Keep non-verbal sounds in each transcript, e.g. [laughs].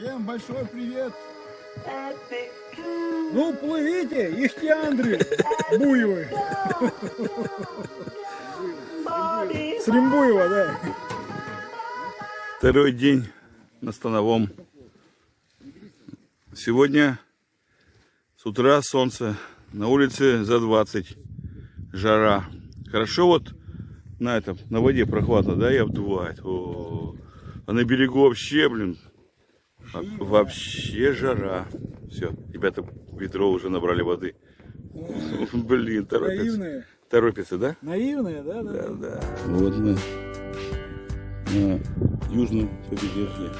Всем большой привет! Ну, плывите, ихтиандры буевы. С Римбуева, да. Второй день на Становом. Сегодня с утра солнце, на улице за 20, жара. Хорошо вот на этом, на воде прохладно, да, и обдувает. О, а на берегу вообще, блин, вообще жара. Все, ребята ведро уже набрали воды. [laughs] Блин, торопятся. Наивные. Торопятся, да? Наивные, да, да. Да, да. Вот мы на южном побережье.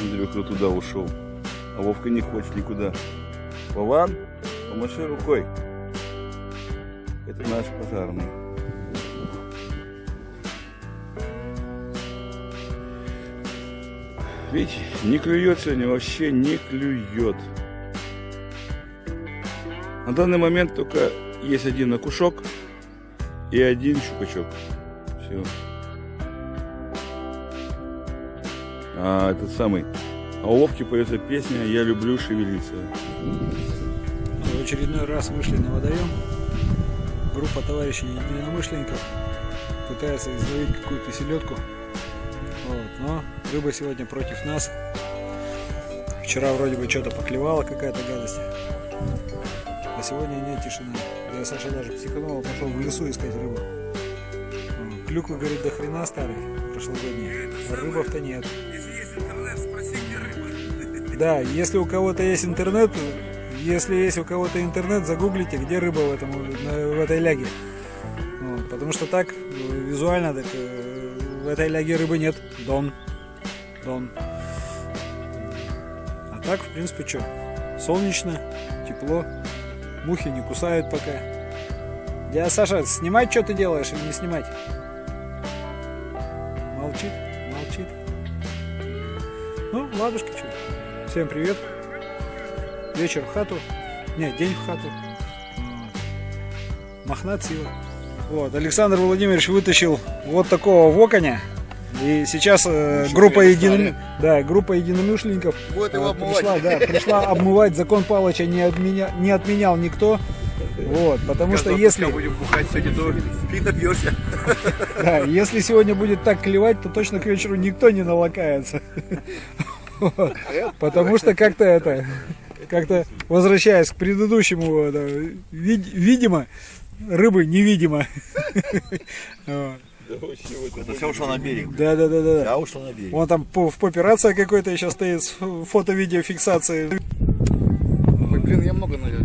Андрюха туда ушел. А Вовка не хочет никуда. Вован, помаши рукой. Это наш пожарный. Видите, не клюет сегодня, вообще не клюет. На данный момент только есть один окушок и один щупачок. Все. А этот самый. А у Вовки поется песня «Я люблю шевелиться». В очередной раз вышли на водоем. Группа товарищей единомышленников пытается изловить какую-то селедку. Вот, но рыба сегодня против нас. Вчера вроде бы что-то поклевала какая-то гадость. А сегодня нет тишины. Я Саша даже психанул, пошел в лесу искать рыбу. Клюквы, говорит, до хрена старый, прошлогодний. А рыбов-то нет. Да, если у кого-то есть интернет, если есть у кого-то интернет, загуглите, где рыба в, этом, в этой ляге. Вот, потому что так, визуально, так, э, в этой ляге рыбы нет. Дон. Дон. А так, в принципе, что? Солнечно, тепло, мухи не кусают пока. Дядя Саша, снимать что ты делаешь или не снимать? Молчит, молчит. Ну, ладушки, что. Всем привет. Вечер в хату. Не, день в хату. Вот. Мохнат сила. Вот, Александр Владимирович вытащил вот такого воконя. И сейчас э, группа, едином... да, группа единомышленников Будет его э, пришла, да, пришла обмывать. Закон Палыча не, отменя... не отменял никто. Вот, потому что если, будем бухать сегодня, то ты напьешься. [laughs] да, если сегодня будет так клевать, то точно к вечеру никто не налакается. [laughs] Вот. Потому что как-то это, как-то возвращаясь к предыдущему, да, вид- видимо, рыбы невидимо. [laughs] Это все ушло на берег. Да, да, да, да. Я ушел на берег. Вон там в попе рация какой-то еще стоит с фото-видеофиксацией. Ой, блин, я много налил.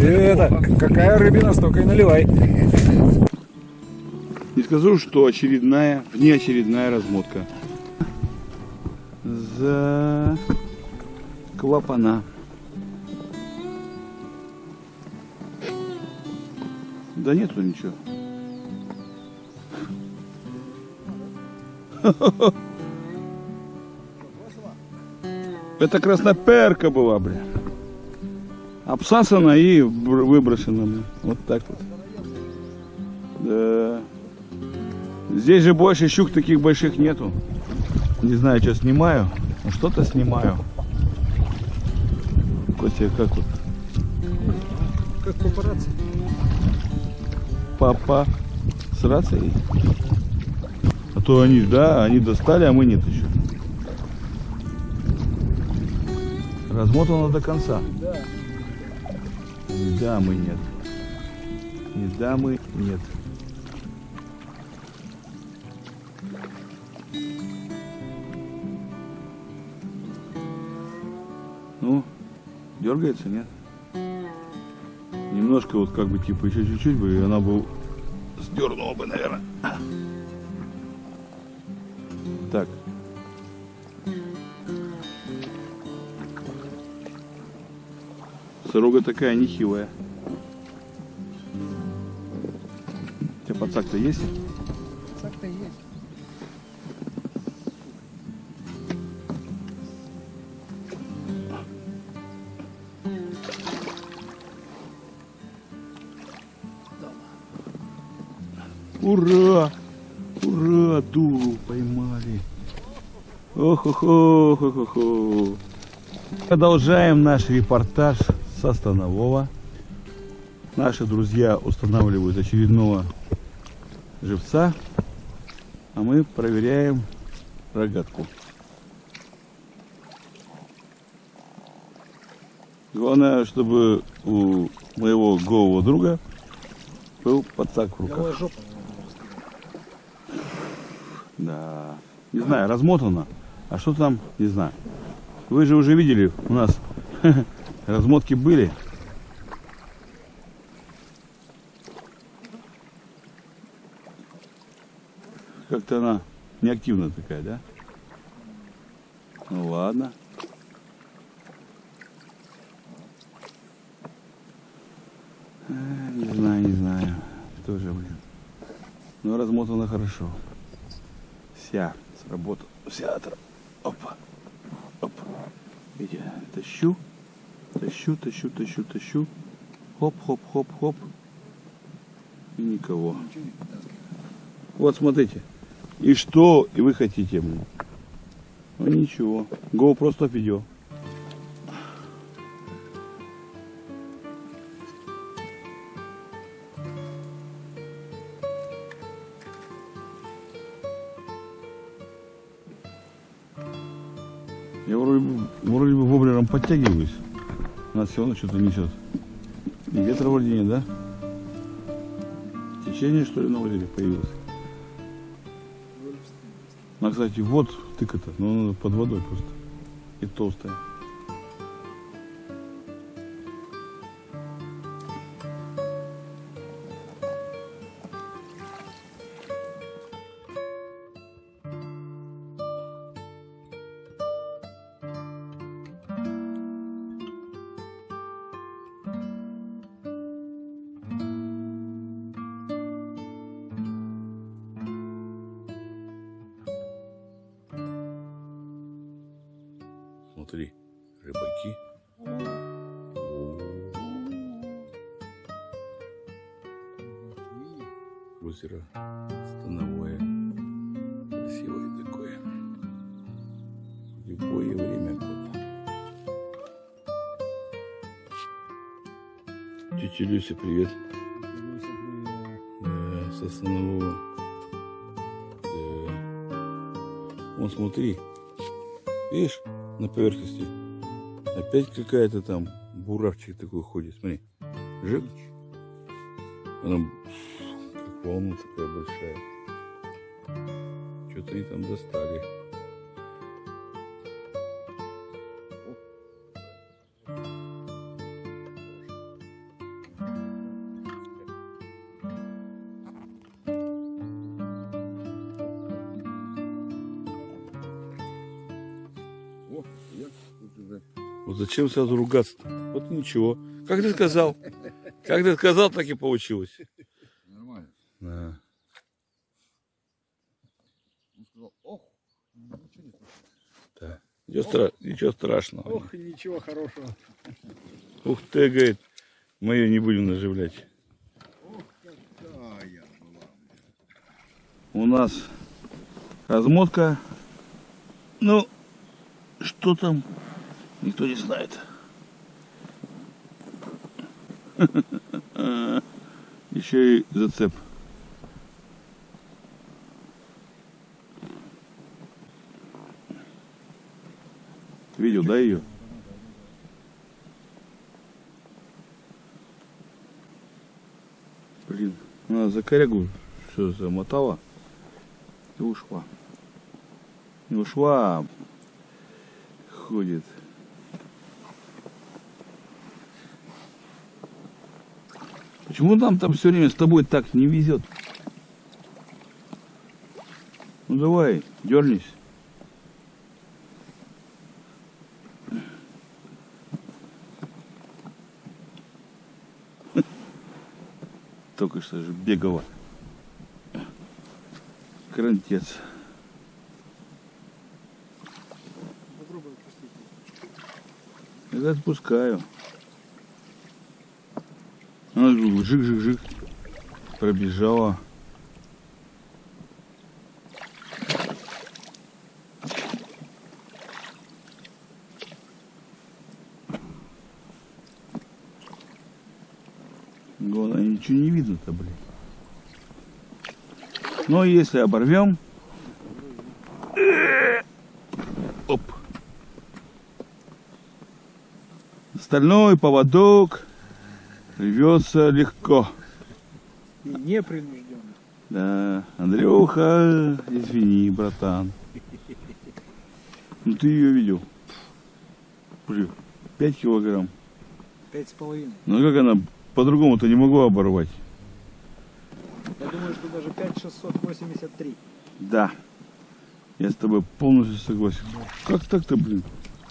И это, какая рыбина, столько и наливай. Не скажу, что очередная, внеочередная размотка. За клапана. Да нету ничего. [laughs] Это красноперка была, бля. Обсасана и бр- выброшена. Вот так вот. Да. Здесь же больше щук таких больших нету. Не знаю, что снимаю. но что-то снимаю. Костя, как вот? Как папарацци. Папа с рацией? А то они, да, они достали, а мы нет еще. Размотано до конца. Да. Ни дамы нет. Ни дамы нет. Дергается, нет? Немножко вот как бы типа еще чуть-чуть бы, и она бы сдернула бы, наверное. Так. Сорога такая нехилая. У тебя подсак-то есть? Ура! Ура! Дуру поймали. Ох-охо-хо-хо-хо. Продолжаем наш репортаж со Станового. Наши друзья устанавливают очередного живца, а мы проверяем рогатку. Главное, чтобы у моего голого друга был подсак в руках. Да. Не знаю, размотано. А что там, не знаю. Вы же уже видели, у нас [laughs] размотки были. Как-то она неактивная такая, да? Ну ладно. Не знаю, не знаю. Тоже, блин. Но размотана хорошо. Вся сработала. Вся отра... Опа. Опа. Видите, тащу. Тащу, тащу, тащу, тащу. Хоп, хоп, хоп, хоп. И никого. Вот смотрите. И что и вы хотите? Ну ничего. Go просто видео. Воблером подтягиваюсь. Нас все равно что-то несет. И ветра вроде нет, да? Течение, что ли, на озере появилось? А, кстати, вот тыка-то, но она под водой просто. И толстая. Смотри, рыбаки. Озеро становое. Красивое такое. В любое время года. Тетя Люся, привет. Да, со станового. Да. Вон смотри. Видишь, на поверхности. Опять какая-то там буравчик такой ходит. Смотри. Жик. Она как волна такая большая. Что-то они там достали. Зачем сразу ругаться-то? Вот ничего. Как ты сказал? Как ты сказал, так и получилось. Нормально. Да. Он сказал, ох, ничего не слышно. Да. Ничего, стра- ничего страшного. Ох, ничего хорошего. Ух ты, говорит, мою не будем наживлять. Какая была. У нас размотка. Ну, что там, никто не знает. [laughs] Еще и зацеп. Видел, да, ее? Блин, она за корягу все замотала и ушла. Не ушла, ходит. Почему нам там все время с тобой так не везет? Ну давай, дернись. [laughs] Только что же бегала. Крантец. Попробуй отпустить. Я отпускаю. Она жик-жик-жик пробежала. Главное, ничего не видно-то, блин. Но если оборвем... Оп. Стальной поводок рвется легко. И непринужденно. Да, Андрюха, извини, братан. Ну ты ее видел. Блин, 5 килограмм. Пять с половиной. Ну как она, по-другому-то не могу оборвать. Я думаю, что даже 5683. Да. Я с тобой полностью согласен. Как так-то, блин?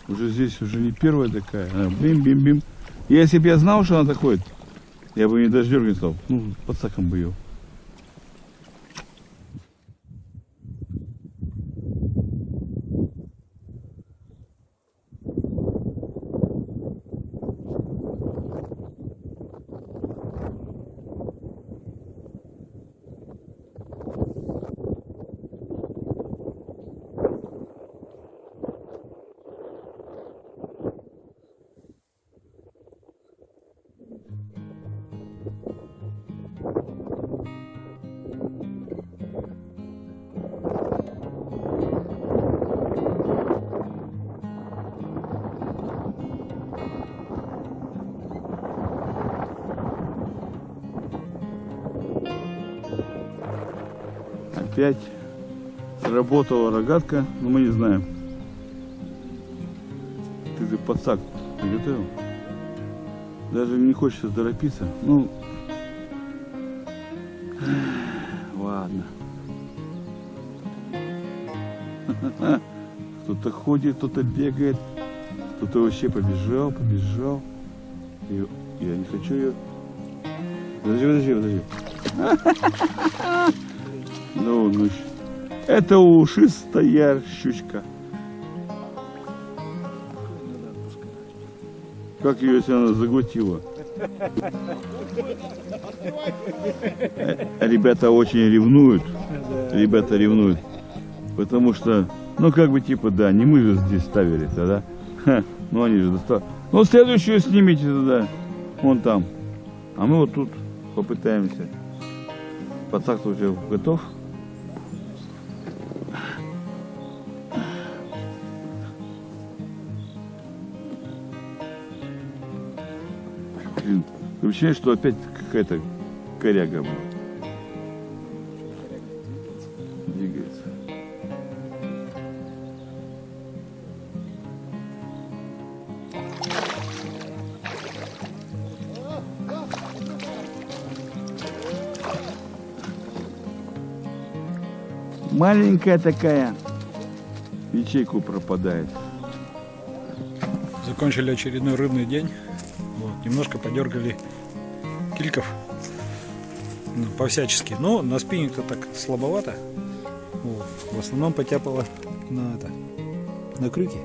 Уже здесь уже не первая такая. Она бим-бим-бим. Если бы я знал, что она такой, я бы не даже дергать стал. Ну, под саком бы ее. Опять сработала рогатка, но мы не знаем. Ты, ты подсак приготовил? Даже не хочется торопиться. Ну, ладно. [laughs] Кто-то ходит, кто-то бегает, кто-то вообще побежал, побежал. И я не хочу ее. Подожди, подожди, подожди. [laughs] Ну, ну, это ушистая щучка. Как ее, она заглотила? Э, Ребята очень ревнуют. Ребята ревнуют. Потому что, ну как бы типа, да, не мы же здесь ставили тогда. Ну они же достали. Ну следующую снимите тогда. Вон там. А мы вот тут попытаемся. Пацак уже готов. Блин, ощущение, что опять какая-то коряга блин, двигается. Маленькая такая. Ячейку пропадает. Закончили очередной рыбный день. Немножко подергали кильков. Ну, по-всячески. Но на спиннинг-то так слабовато. Вот. В основном потяпало на это. На крюки.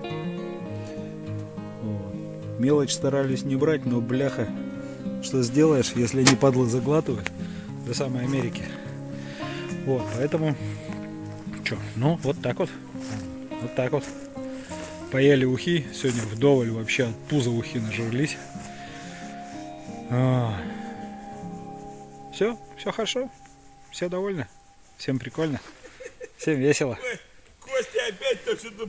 Вот. Мелочь старались не брать, но бляха. Что сделаешь, если они падлы заглатывают до самой Америки. Вот, поэтому что, ну вот так вот. Вот так вот. Поели ухи. Сегодня вдоволь вообще от пуза ухи нажрались. Все, все хорошо. Все довольны. Всем прикольно. Всем весело. Костя опять то что-то